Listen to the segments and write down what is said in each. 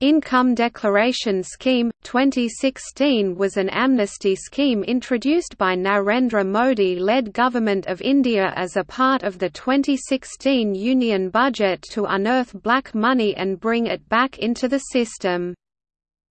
Income Declaration Scheme 2016 was an amnesty scheme introduced by Narendra Modi-led Government of India as a part of the 2016 Union Budget to unearth black money and bring it back into the system.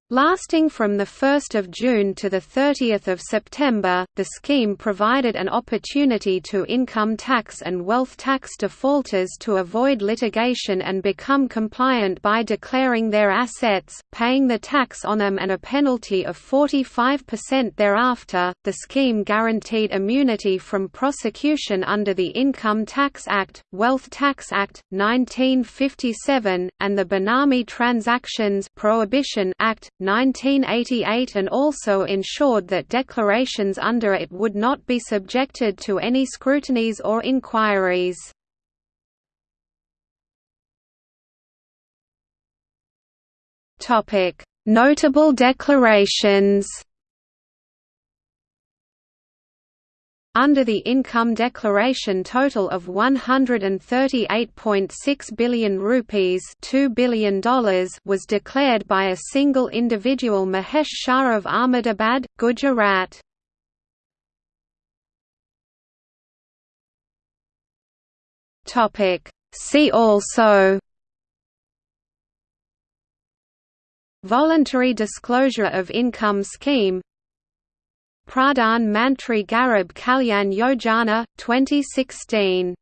Lasting from 1 June to 30 September, the scheme provided an opportunity to income tax and wealth tax defaulters to avoid litigation and become compliant by declaring their assets, paying the tax on them and a penalty of 45% thereafter. The scheme guaranteed immunity from prosecution under the Income Tax Act, Wealth Tax Act, 1957, and the Benami Transactions Prohibition Act, 1988 and also ensured that declarations under it would not be subjected to any scrutinies or inquiries. Notable declarations Under the income declaration total of 138.6 billion rupees $2 billion was declared by a single individual Mahesh Shah of Ahmedabad, Gujarat. See also Voluntary disclosure of income scheme Pradhan Mantri Garib Kalyan Yojana, 2016